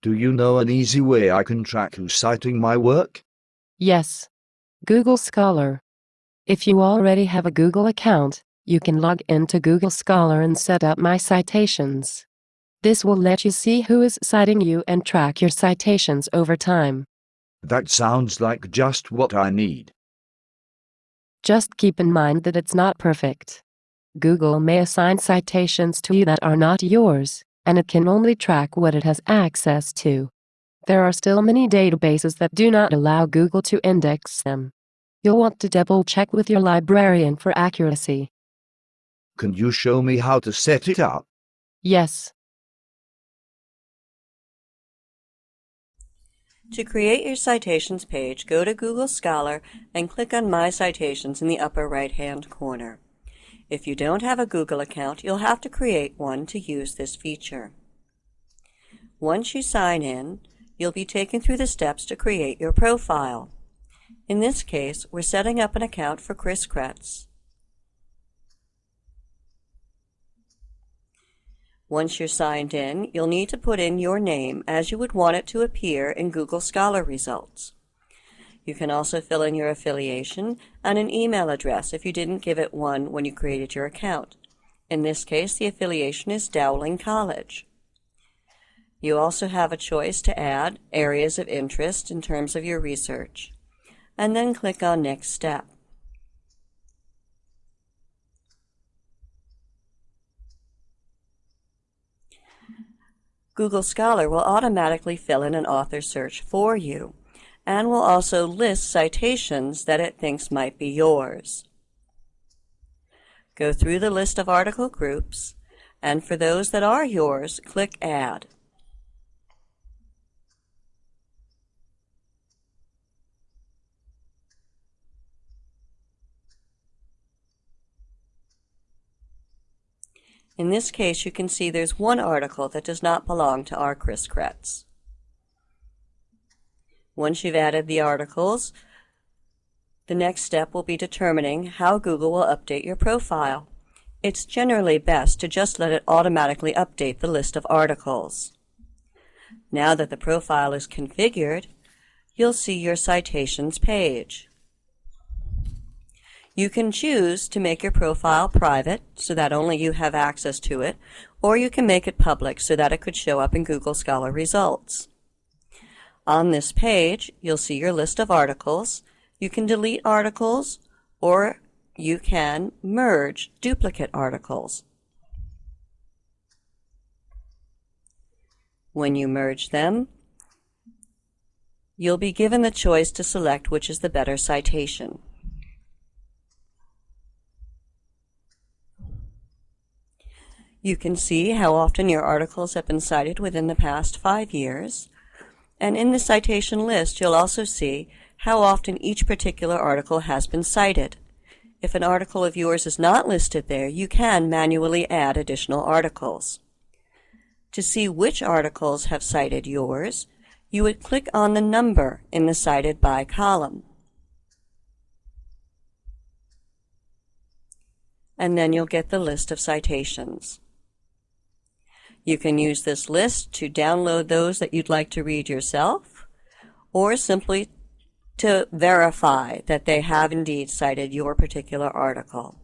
Do you know an easy way I can track who's citing my work? Yes. Google Scholar. If you already have a Google account, you can log into Google Scholar and set up My Citations. This will let you see who is citing you and track your citations over time. That sounds like just what I need. Just keep in mind that it's not perfect. Google may assign citations to you that are not yours, and it can only track what it has access to. There are still many databases that do not allow Google to index them. You'll want to double check with your librarian for accuracy. Can you show me how to set it up? Yes. To create your citations page, go to Google Scholar and click on My Citations in the upper right-hand corner. If you don't have a Google account, you'll have to create one to use this feature. Once you sign in, you'll be taken through the steps to create your profile. In this case, we're setting up an account for Chris Kretz. Once you're signed in, you'll need to put in your name as you would want it to appear in Google Scholar results. You can also fill in your affiliation and an email address if you didn't give it one when you created your account. In this case, the affiliation is Dowling College. You also have a choice to add areas of interest in terms of your research, and then click on Next Step. Google Scholar will automatically fill in an author search for you and will also list citations that it thinks might be yours. Go through the list of article groups, and for those that are yours, click Add. In this case, you can see there's one article that does not belong to our Chris Kretz. Once you've added the articles, the next step will be determining how Google will update your profile. It's generally best to just let it automatically update the list of articles. Now that the profile is configured, you'll see your citations page. You can choose to make your profile private so that only you have access to it, or you can make it public so that it could show up in Google Scholar results. On this page, you'll see your list of articles. You can delete articles, or you can merge duplicate articles. When you merge them, you'll be given the choice to select which is the better citation. You can see how often your articles have been cited within the past five years. And in the citation list, you'll also see how often each particular article has been cited. If an article of yours is not listed there, you can manually add additional articles. To see which articles have cited yours, you would click on the number in the Cited By column. And then you'll get the list of citations. You can use this list to download those that you'd like to read yourself, or simply to verify that they have indeed cited your particular article.